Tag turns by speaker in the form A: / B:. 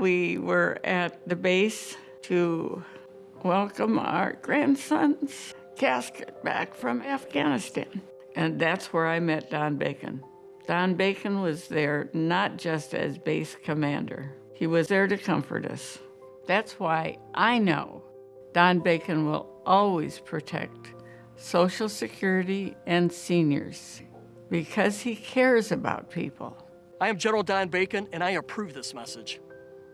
A: we were at the base to welcome our grandson's casket back from Afghanistan. And that's where I met Don Bacon. Don Bacon was there not just as base commander, he was there to comfort us. That's why I know Don Bacon will always protect Social Security and seniors because he cares about people.
B: I am General Don Bacon, and I approve this message.